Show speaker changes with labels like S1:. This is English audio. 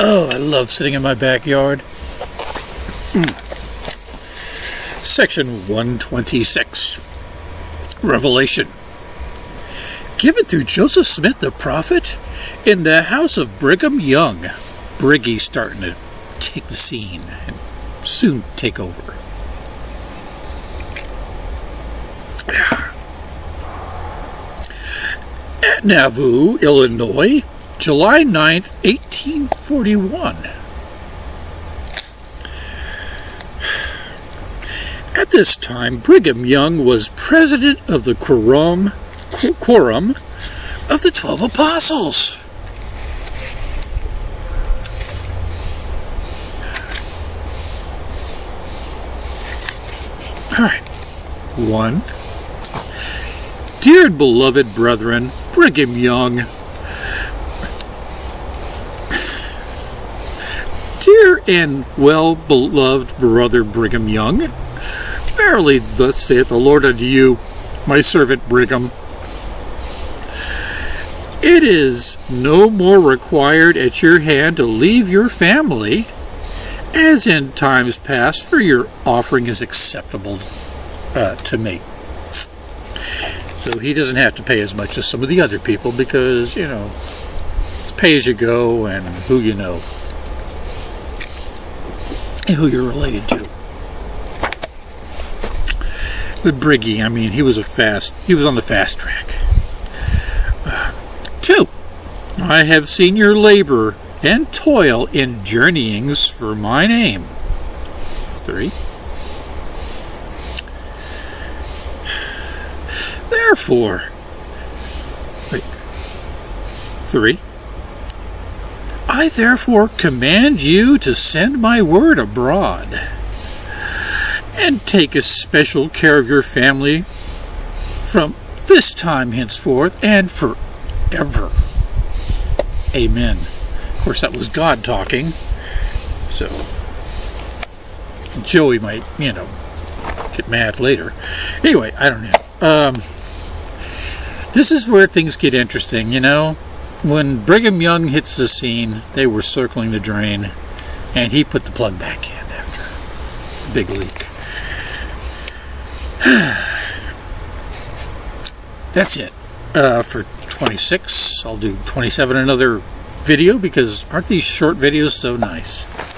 S1: Oh, I love sitting in my backyard. Section 126 Revelation. Given through Joseph Smith the prophet in the house of Brigham Young. Briggy starting to take the scene and soon take over. At Nauvoo, Illinois, July 9th, 1841. At this time, Brigham Young was president of the quorum, quorum of the Twelve Apostles. All right. One. Dear beloved brethren, Brigham Young. Dear and well beloved brother Brigham Young, verily thus saith the Lord unto you, my servant Brigham. It is no more required at your hand to leave your family as in times past, for your offering is acceptable uh, to me. So he doesn't have to pay as much as some of the other people because, you know, it's pay as you go and who you know who you're related to. With Briggy, I mean, he was a fast, he was on the fast track. Uh, two, I have seen your labor and toil in journeyings for my name. Three. Therefore, wait, three. I therefore command you to send my word abroad and take especial care of your family from this time henceforth and forever. Amen. Of course, that was God talking. So, Joey might, you know, get mad later. Anyway, I don't know. Um, this is where things get interesting, you know. When Brigham Young hits the scene, they were circling the drain, and he put the plug back in after the big leak. That's it uh, for 26. I'll do 27 another video because aren't these short videos so nice?